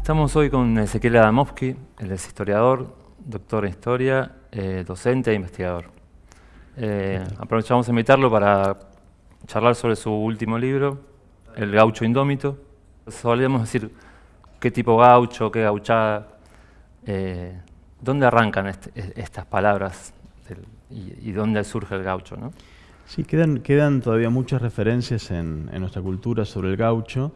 Estamos hoy con Ezequiel Adamovsky, él es historiador, doctor en historia, eh, docente e investigador. Eh, aprovechamos a invitarlo para charlar sobre su último libro, El gaucho indómito. Solíamos decir qué tipo gaucho, qué gauchada. Eh, ¿Dónde arrancan estas palabras y, dónde surge el gaucho? ¿no? Sí, quedan, quedan todavía muchas referencias en, en nuestra cultura sobre el gaucho.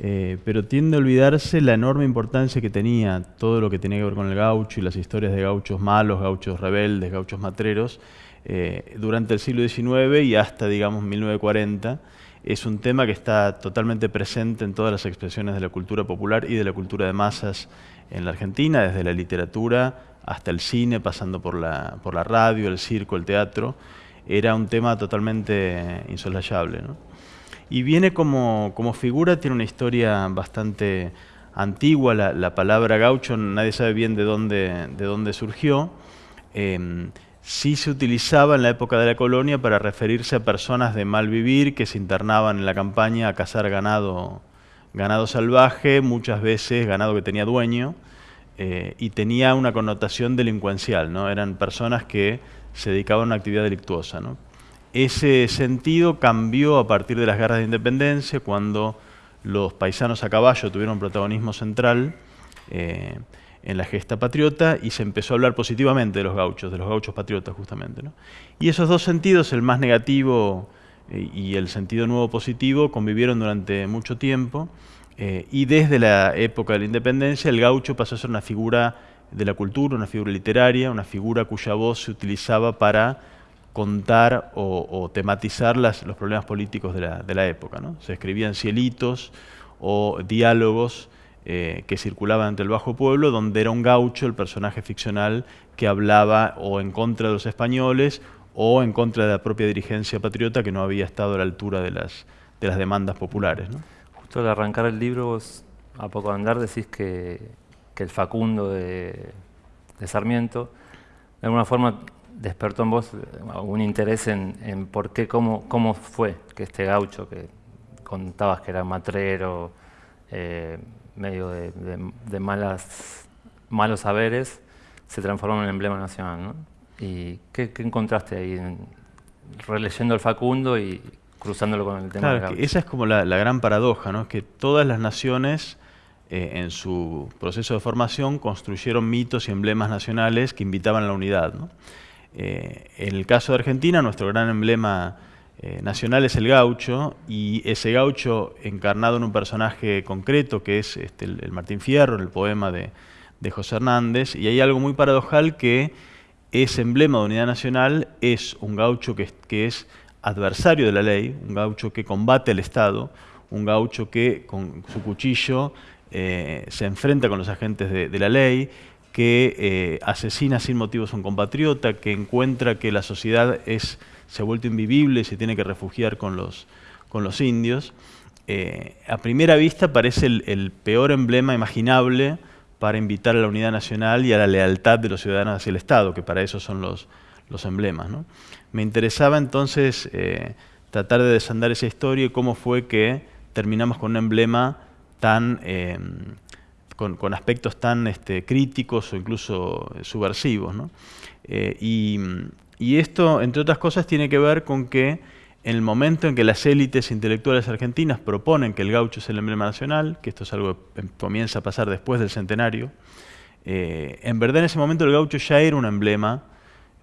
Eh, pero tiende a olvidarse la enorme importancia que tenía todo lo que tenía que ver con el gaucho y las historias de gauchos malos, gauchos rebeldes, gauchos matreros, eh, durante el siglo XIX y hasta, digamos, 1940. Es un tema que está totalmente presente en todas las expresiones de la cultura popular y de la cultura de masas en la Argentina, desde la literatura hasta el cine, pasando por la, por la radio, el circo, el teatro. Era un tema totalmente insolayable. ¿no? Y viene como, figura, tiene una historia bastante antigua, la, palabra gaucho nadie sabe bien de dónde, de dónde surgió. Em, sí se utilizaba en la época de la colonia para referirse a personas de mal vivir que se internaban en la campaña a cazar ganado, ganado salvaje, muchas veces ganado que tenía dueño, eh, y tenía una connotación delincuencial, ¿no? eran personas que se dedicaban a una actividad delictuosa. ¿no? Ese sentido cambió a partir de las guerras de independencia, cuando los paisanos a caballo tuvieron protagonismo central eh, en la gesta patriota y se empezó a hablar positivamente de los gauchos, de los gauchos patriotas justamente. Y esos dos sentidos, el más negativo eh, y el sentido nuevo positivo, convivieron durante mucho tiempo eh, y desde la época de la independencia el gaucho pasó a ser una figura de la cultura, una figura literaria, una figura cuya voz se utilizaba para contar o, tematizar los problemas políticos de la, época. Se escribían cielitos o diálogos eh, que circulaban entre el bajo pueblo, donde era un gaucho, el personaje ficcional, que hablaba o en contra de los españoles o en contra de la propia dirigencia patriota que no había estado a la altura de las, de las demandas populares. Justo al arrancar el libro, a poco andar, decís que, el Facundo de, de Sarmiento, de alguna forma despertó en vos algún interés en, por qué, cómo, cómo fue que este gaucho que contabas que era matrero, eh, medio de, malas, malos saberes, se transformó en un emblema nacional. ¿no? ¿Y qué, encontraste ahí, releyendo el Facundo y cruzándolo con el tema claro, Esa es como la, gran paradoja, ¿no? que todas las naciones eh, en su proceso de formación construyeron mitos y emblemas nacionales que invitaban a la unidad. ¿no? Eh, en el caso de Argentina, nuestro gran emblema eh, nacional es el gaucho, y ese gaucho encarnado en un personaje concreto, que es este, el, Martín Fierro, en el poema de, José Hernández, y hay algo muy paradojal que ese emblema de unidad nacional es un gaucho que, es adversario de la ley, un gaucho que combate al Estado, un gaucho que con su cuchillo eh, se enfrenta con los agentes de la ley, que eh, asesina sin motivos a un compatriota, que encuentra que la sociedad se ha vuelto invivible y se tiene que refugiar con los, indios. Eh, a primera vista parece el, peor emblema imaginable para invitar a la unidad nacional y a la lealtad de los ciudadanos hacia el Estado, que para eso son los, los emblemas. Me interesaba entonces eh, tratar de desandar esa historia y cómo fue que terminamos con un emblema tan con, aspectos tan este, críticos o incluso subversivos. Eh, y, esto, entre otras cosas, tiene que ver con que en el momento en que las élites intelectuales argentinas proponen que el gaucho es el emblema nacional, que esto es algo que comienza a pasar después del centenario, eh, en verdad en ese momento el gaucho ya era un emblema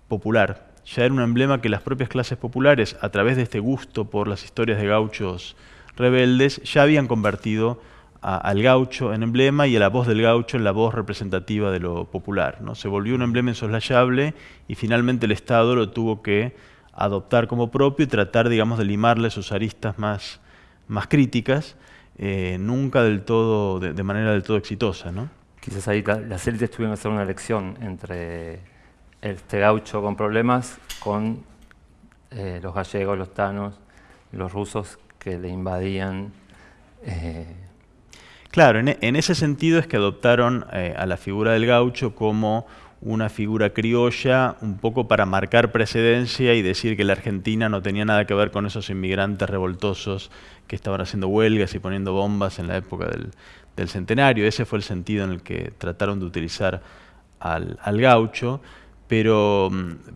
popular, ya era un emblema que las propias clases populares, a través de este gusto por las historias de gauchos rebeldes, ya habían convertido al gaucho en emblema y a la voz del gaucho en la voz representativa de lo popular. ¿no? Se volvió un emblema insoslayable y finalmente el Estado lo tuvo que adoptar como propio y tratar, digamos, de limarle sus aristas más, más críticas, eh, nunca del todo, de, manera del todo exitosa. ¿no? Quizás ahí las élites tuvieron que hacer una elección entre este gaucho con problemas con eh, los gallegos, los tanos, los rusos que le invadían eh, Claro, en, ese sentido es que adoptaron eh, a la figura del gaucho como una figura criolla un poco para marcar precedencia y decir que la Argentina no tenía nada que ver con esos inmigrantes revoltosos que estaban haciendo huelgas y poniendo bombas en la época del, centenario. Ese fue el sentido en el que trataron de utilizar al, gaucho, pero,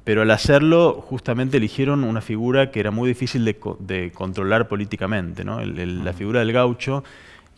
pero, al hacerlo justamente eligieron una figura que era muy difícil de, controlar políticamente. la figura del gaucho,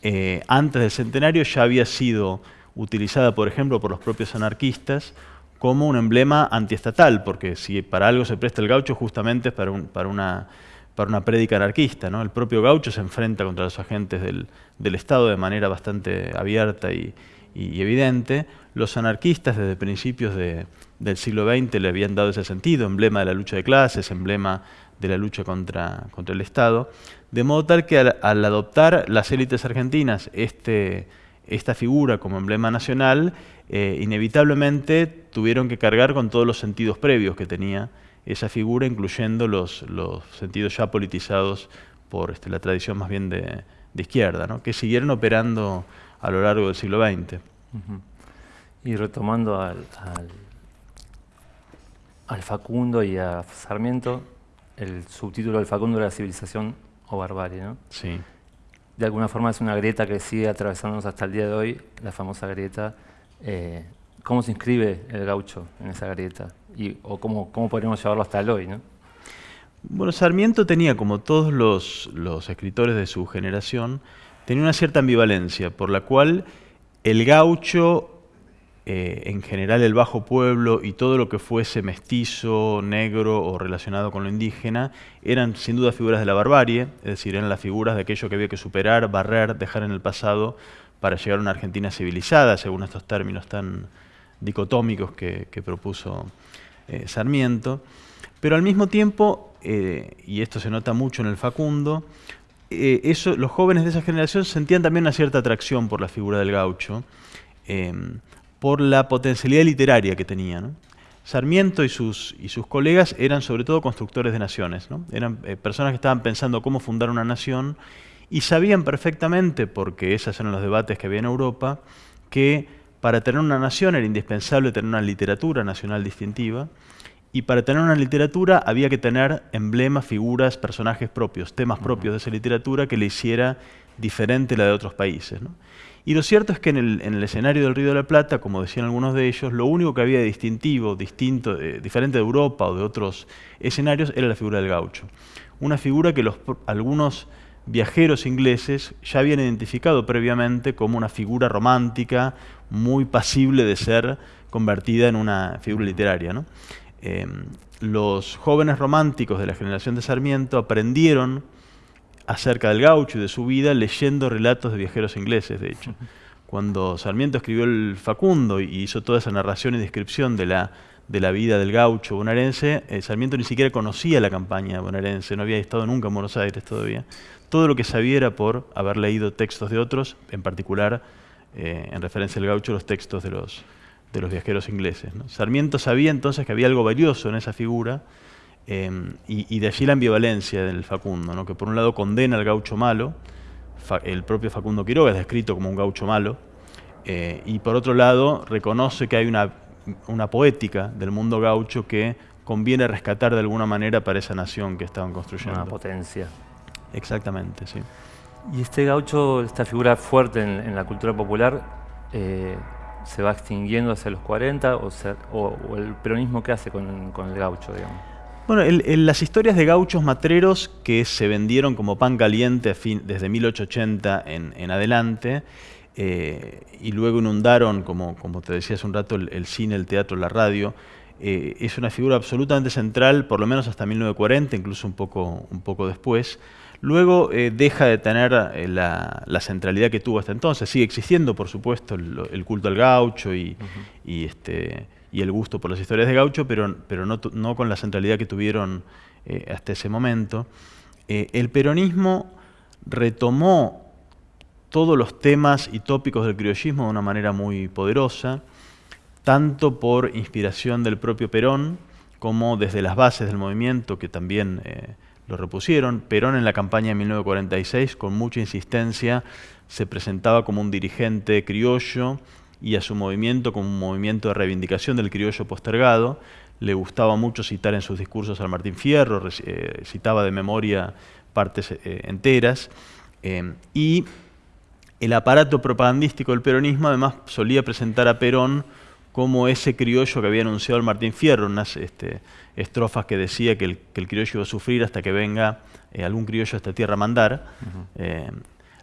eh, antes del centenario, ya había sido utilizada, por ejemplo, por los propios anarquistas como un emblema antiestatal, porque si para algo se presta el gaucho, justamente es para, para una para una prédica anarquista. ¿no? El propio Gaucho se enfrenta contra los agentes del, Estado de manera bastante abierta y, evidente. Los anarquistas desde principios del siglo XX le habían dado ese sentido, emblema de la lucha de clases, emblema de la lucha contra, contra el Estado, de modo tal que al, adoptar las élites argentinas este, esta figura como emblema nacional, eh, inevitablemente tuvieron que cargar con todos los sentidos previos que tenía esa figura, incluyendo los, los sentidos ya politizados por este, la tradición más bien de, izquierda, ¿no? que siguieron operando a lo largo del siglo XX. Y retomando al, al, Facundo y a Sarmiento, el subtítulo del Facundo era Civilización o Barbarie, ¿no? Sí. De alguna forma es una grieta que sigue atravesándonos hasta el día de hoy, la famosa grieta. Eh, ¿Cómo se inscribe el gaucho en esa grieta? Y, ¿O cómo, cómo podríamos llevarlo hasta el hoy? ¿no? Bueno, Sarmiento tenía, como todos los, los escritores de su generación, tenía una cierta ambivalencia, por la cual el gaucho, eh, en general el bajo pueblo y todo lo que fuese mestizo, negro o relacionado con lo indígena, eran sin duda figuras de la barbarie, es decir, eran las figuras de aquello que había que superar, barrer, dejar en el pasado para llegar a una Argentina civilizada, según estos términos tan, dicotómicos que, propuso eh, Sarmiento, pero al mismo tiempo, eh, y esto se nota mucho en el Facundo, los jóvenes de esa generación sentían también una cierta atracción por la figura del gaucho, por la potencialidad literaria que tenía. Sarmiento y sus, y sus colegas eran sobre todo constructores de naciones, eran personas que estaban pensando cómo fundar una nación y sabían perfectamente, porque esos eran los debates que había en Europa, que para tener una nación era indispensable tener una literatura nacional distintiva, y para tener una literatura había que tener emblemas, figuras, personajes propios, temas propios de esa literatura que le hiciera diferente la de otros países. Y lo cierto es que en el, escenario del Río de la Plata, como decían algunos de ellos, lo único que había de distintivo, distinto, eh, diferente de Europa o de otros escenarios, era la figura del gaucho. Una figura que algunos viajeros ingleses ya habían identificado previamente como una figura romántica muy pasible de ser convertida en una figura literaria. Eh, los jóvenes románticos de la generación de Sarmiento aprendieron acerca del gaucho y de su vida leyendo relatos de viajeros ingleses, de hecho. Cuando Sarmiento escribió el Facundo y hizo toda esa narración y descripción de la, de la vida del gaucho bonaerense, eh, Sarmiento ni siquiera conocía la campaña bonaerense, no había estado nunca en Buenos Aires todavía. Todo lo que sabía era por haber leído textos de otros, en particular, eh, en referencia al gaucho, los textos de los, de los viajeros ingleses. Sarmiento sabía entonces que había algo valioso en esa figura, em, y, de allí la ambivalencia del Facundo, ¿no? que por un lado condena al gaucho malo, el propio Facundo Quiroga es descrito como un gaucho malo, eh, y por otro lado reconoce que hay una, una poética del mundo gaucho que conviene rescatar de alguna manera para esa nación que estaban construyendo. Una potencia. Exactamente, sí. Y este gaucho, esta figura fuerte en, la cultura popular, eh, ¿se va extinguiendo hacia los 40 o, o, el peronismo qué hace con, el gaucho, digamos? Bueno, las historias de gauchos matreros que se vendieron como pan caliente desde 1880 en, adelante eh, y luego inundaron, como, como te decía hace un rato, el, cine, el teatro, la radio, eh, es una figura absolutamente central, por lo menos hasta 1940, incluso un poco, un poco después. Luego eh, deja de tener eh, la, centralidad que tuvo hasta entonces. Sigue existiendo, por supuesto, el, culto al gaucho y, este, y, el gusto por las historias de gaucho, pero, pero no, no, con la centralidad que tuvieron eh, hasta ese momento. el peronismo retomó todos los temas y tópicos del criollismo de una manera muy poderosa, tanto por inspiración del propio Perón, como desde las bases del movimiento, que también lo repusieron. Perón en la campaña de 1946, con mucha insistencia, se presentaba como un dirigente criollo y a su movimiento como un movimiento de reivindicación del criollo postergado. Le gustaba mucho citar en sus discursos al Martín Fierro, eh, citaba de memoria partes eh, enteras. Eh, y el aparato propagandístico del peronismo además solía presentar a Perón como ese criollo que había anunciado el Martín Fierro, unas este, estrofas que decía que el, criollo iba a sufrir hasta que venga algún criollo a esta tierra a mandar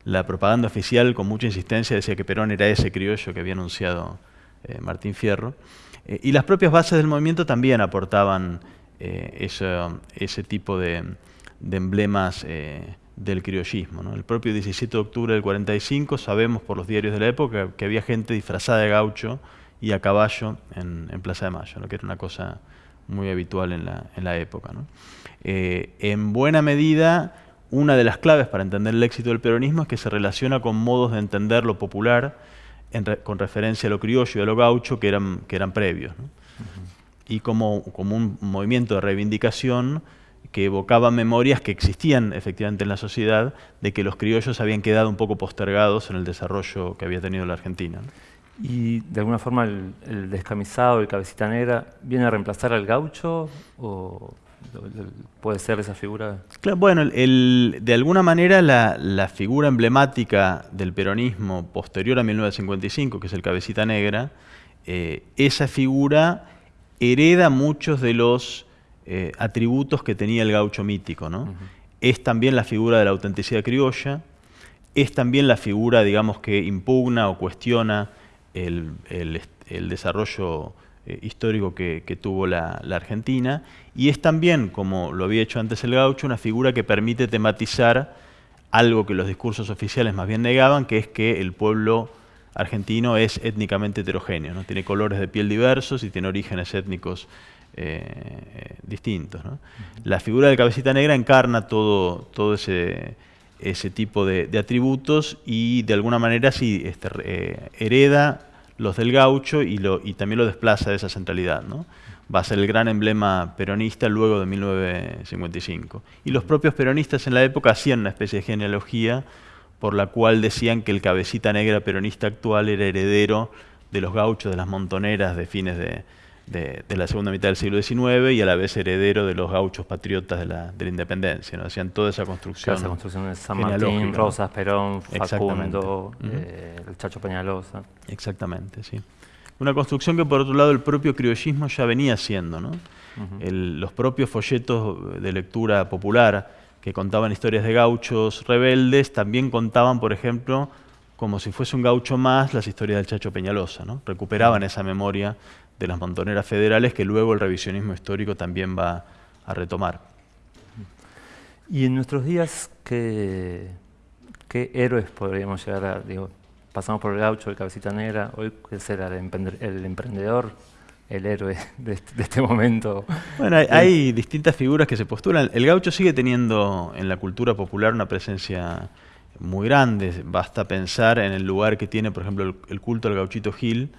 la propaganda oficial con mucha insistencia decía que Perón era ese criollo que había anunciado eh, Martín Fierro. Eh, y las propias bases del movimiento también aportaban eh, ese, tipo de, emblemas del criollismo. El propio 17 de octubre del 45 sabemos por los diarios de la época que había gente disfrazada de gaucho y a caballo en, Plaza de Mayo, que era una cosa muy habitual en la, época. en buena medida una de las claves para entender el éxito del peronismo es que se relaciona con modos de entender lo popular con referencia a lo criollo y a lo gaucho que eran, que eran previos. Y como, como un movimiento de reivindicación que evocaba memorias que existían efectivamente en la sociedad de que los criollos habían quedado un poco postergados en el desarrollo que había tenido la Argentina. ¿Y de alguna forma el, el descamisado, el cabecita negra, viene a reemplazar al gaucho? O puede ser esa figura. bueno, de alguna manera la, figura emblemática del peronismo posterior a 1955, que es el cabecita negra, eh, esa figura hereda muchos de los eh, atributos que tenía el gaucho mítico. ¿no? Es también la figura de la autenticidad criolla, es también la figura, digamos, que impugna o cuestiona el, el desarrollo eh, histórico que, tuvo la, Argentina, y es también, como lo había hecho antes el gaucho, una figura que permite tematizar algo que los discursos oficiales más bien negaban, que es que el pueblo argentino es étnicamente heterogéneo, ¿no? tiene colores de piel diversos y tiene orígenes étnicos eh, distintos. La figura del cabecita negra encarna todo, todo ese, ese tipo de, atributos y de alguna manera sí este, eh, hereda los del gaucho y, lo, y también lo desplaza de esa centralidad. ¿no? Va a ser el gran emblema peronista luego de 1955. Y los propios peronistas en la época hacían una especie de genealogía por la cual decían que el cabecita negra peronista actual era heredero de los gauchos de las montoneras de fines de, de, la segunda mitad del siglo XIX y a la vez heredero de los gauchos patriotas de la, de la independencia. ¿no? Hacían toda esa construcción. esa construcción de San Martín, Rosas, Perón, Facundo, eh, el Chacho Peñalosa. Exactamente, sí. Una construcción que por otro lado el propio criollismo ya venía haciendo. ¿no? los propios folletos de lectura popular que contaban historias de gauchos rebeldes también contaban, por ejemplo, como si fuese un gaucho más, las historias del Chacho Peñalosa. ¿no? Recuperaban esa memoria de las montoneras federales que luego el revisionismo histórico también va a retomar. Y en nuestros días, ¿qué, qué héroes podríamos llegar a...? Digo, pasamos por el gaucho, el cabecita negra, hoy ¿qué será el, emprendedor, el héroe de este, este momento? Bueno, hay, distintas figuras que se postulan. El gaucho sigue teniendo en la cultura popular una presencia muy grande. Basta pensar en el lugar que tiene, por ejemplo, el culto al gauchito Gil,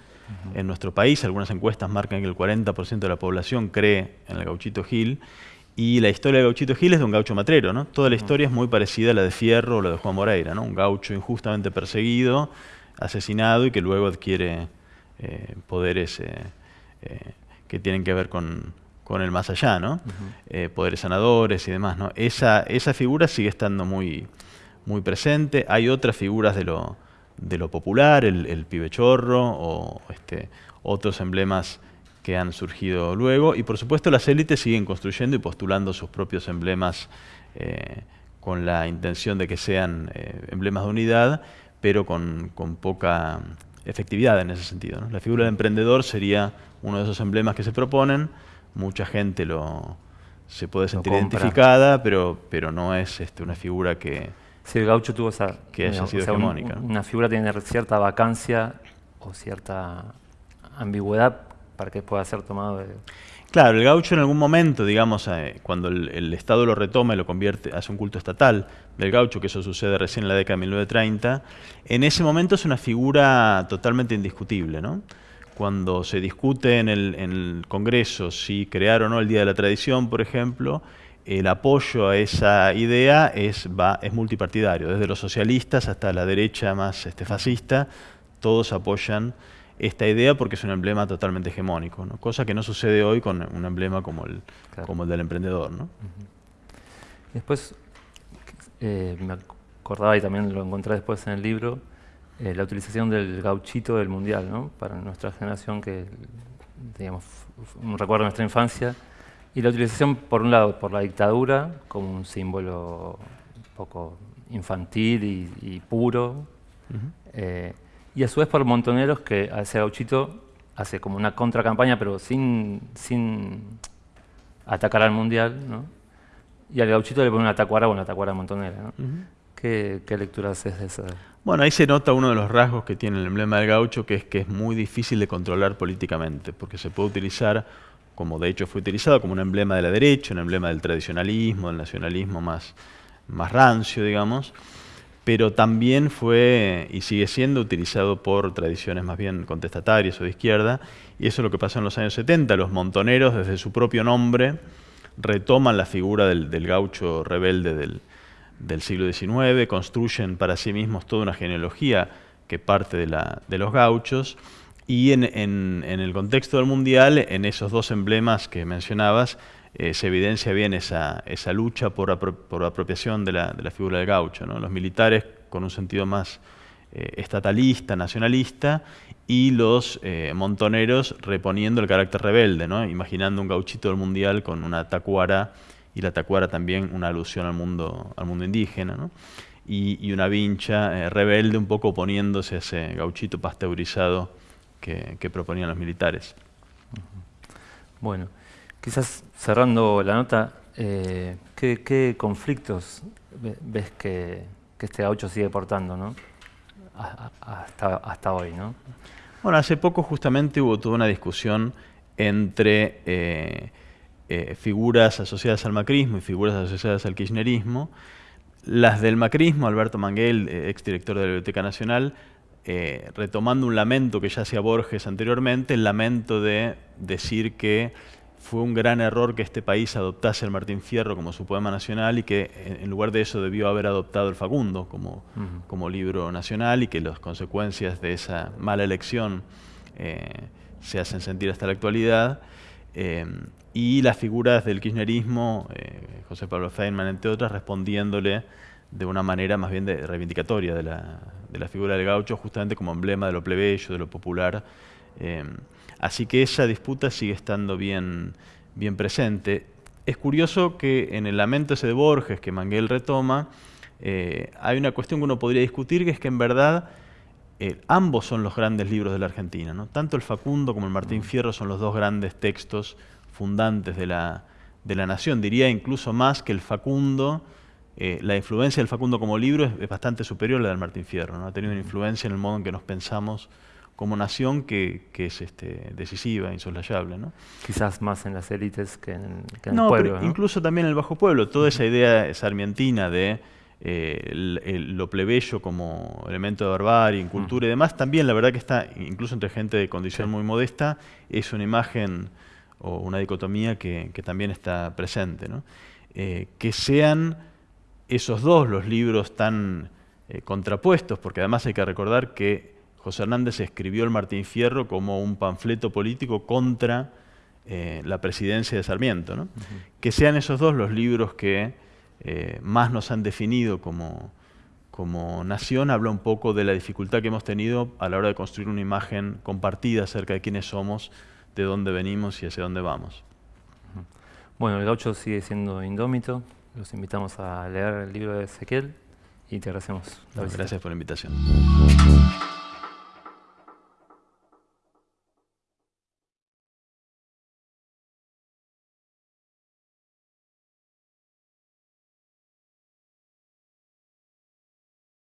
en nuestro país. Algunas encuestas marcan que el 40% de la población cree en el gauchito Gil. Y la historia del gauchito Gil es de un gaucho matrero. ¿no? Toda la historia es muy parecida a la de Fierro o la de Juan Moreira. ¿no? Un gaucho injustamente perseguido, asesinado y que luego adquiere eh, poderes eh, eh, que tienen que ver con, el más allá, ¿no? poderes sanadores y demás. ¿no? Esa, esa figura sigue estando muy, muy presente. Hay otras figuras de lo, de lo popular, el, el pibe chorro o este, otros emblemas que han surgido luego. Y por supuesto las élites siguen construyendo y postulando sus propios emblemas eh, con la intención de que sean eh, emblemas de unidad, pero con, poca efectividad en ese sentido. La figura del emprendedor sería uno de esos emblemas que se proponen. Mucha gente lo, se puede sentir identificada, pero, pero no es este, una figura que, si el gaucho tuvo esa, que haya sido una figura tiene cierta vacancia o cierta ambigüedad para que pueda ser tomado Claro, el gaucho en algún momento, digamos, eh, cuando el, Estado lo retoma y lo convierte, hace un culto estatal del gaucho, que eso sucede recién en la década de 1930, en ese momento es una figura totalmente indiscutible, ¿no? Cuando se discute en el, en el Congreso si crear o no el Día de la Tradición, por ejemplo, el apoyo a esa idea es, va, es multipartidario, desde los socialistas hasta la derecha más este, fascista, todos apoyan esta idea porque es un emblema totalmente hegemónico, ¿no? cosa que no sucede hoy con un emblema como el, como el del emprendedor. ¿no? Después, eh, me acordaba y también lo encontré después en el libro, eh, la utilización del gauchito del mundial, ¿no? para nuestra generación que, digamos, un recuerdo de nuestra infancia, y la utilización, por un lado, por la dictadura, como un símbolo un poco infantil y, puro, eh, y a su vez por montoneros que a ese gauchito hace como una contracampaña, pero sin, sin atacar al mundial, ¿no? y al gauchito le pone una tacuara o una tacuara montonera. ¿no? ¿Qué, lectura haces de esa? Bueno, ahí se nota uno de los rasgos que tiene el emblema del gaucho, que es que es muy difícil de controlar políticamente, porque se puede utilizar, como de hecho fue utilizado, como un emblema de la derecha, un emblema del tradicionalismo, del nacionalismo más, más rancio, digamos, pero también fue y sigue siendo utilizado por tradiciones más bien contestatarias o de izquierda, y eso es lo que pasó en los años 70, los montoneros desde su propio nombre retoman la figura del, gaucho rebelde del, del siglo XIX, construyen para sí mismos toda una genealogía que parte de, la, de los gauchos, y en, el contexto del Mundial, en esos dos emblemas que mencionabas, eh, se evidencia bien esa, lucha por, por apropiación de la, figura del gaucho. Los militares con un sentido más eh, estatalista, nacionalista, y los eh, montoneros reponiendo el carácter rebelde, imaginando un gauchito del Mundial con una tacuara y la tacuara también una alusión al mundo, al mundo indígena, y, una vincha rebelde un poco oponiéndose a ese gauchito pasteurizado que, proponían los militares. Bueno, quizás cerrando la nota, eh, ¿qué, conflictos ves que, este gaucho sigue portando ¿no? hasta, hasta hoy? ¿no? Bueno, hace poco justamente hubo toda una discusión entre eh, eh, figuras asociadas al macrismo y figuras asociadas al kirchnerismo. Las del macrismo, Alberto Manguel, eh, exdirector de la Biblioteca Nacional, eh, retomando un lamento que ya hacía Borges anteriormente, el lamento de decir que fue un gran error que este país adoptase el Martín Fierro como su poema nacional y que en lugar de eso debió haber adoptado el Facundo como, como libro nacional y que las consecuencias de esa mala elección se hacen sentir hasta la actualidad. Y las figuras del kirchnerismo, eh, José Pablo Feynman, entre otras, respondiéndole de una manera más bien de, reivindicatoria de la, de la, figura del gaucho, justamente como emblema de lo plebeyo, de lo popular. Eh, así que esa disputa sigue estando bien, bien presente. Es curioso que en el lamento ese de Borges, que Manguel retoma, eh, hay una cuestión que uno podría discutir, que es que en verdad ambos son los grandes libros de la Argentina. ¿no? Tanto el Facundo como el Martín Fierro son los dos grandes textos fundantes de la, de la nación. Diría incluso más que el Facundo, eh, la influencia del Facundo como libro es, bastante superior a la del Martín Fierro. ¿no? Ha tenido una influencia en el modo en que nos pensamos como nación que, que es este, decisiva, insoslayable. ¿no? Quizás más en las élites que en, el pueblo. Pero incluso también en el bajo pueblo. Toda esa idea sarmientina de eh, lo plebeyo como elemento de barbarie, cultura y demás, también la verdad que está, incluso entre gente de condición muy modesta, es una imagen o una dicotomía que, también está presente. Eh, que sean esos dos los libros tan eh, contrapuestos, porque además hay que recordar que José Hernández escribió el Martín Fierro como un panfleto político contra eh, la presidencia de Sarmiento. Que sean esos dos los libros que más nos han definido como, como nación, habla un poco de la dificultad que hemos tenido a la hora de construir una imagen compartida acerca de quiénes somos de dónde venimos y hacia dónde vamos. Bueno, el gaucho sigue siendo indómito. Los invitamos a leer el libro de Ezequiel y te agradecemos. gracias por la invitación.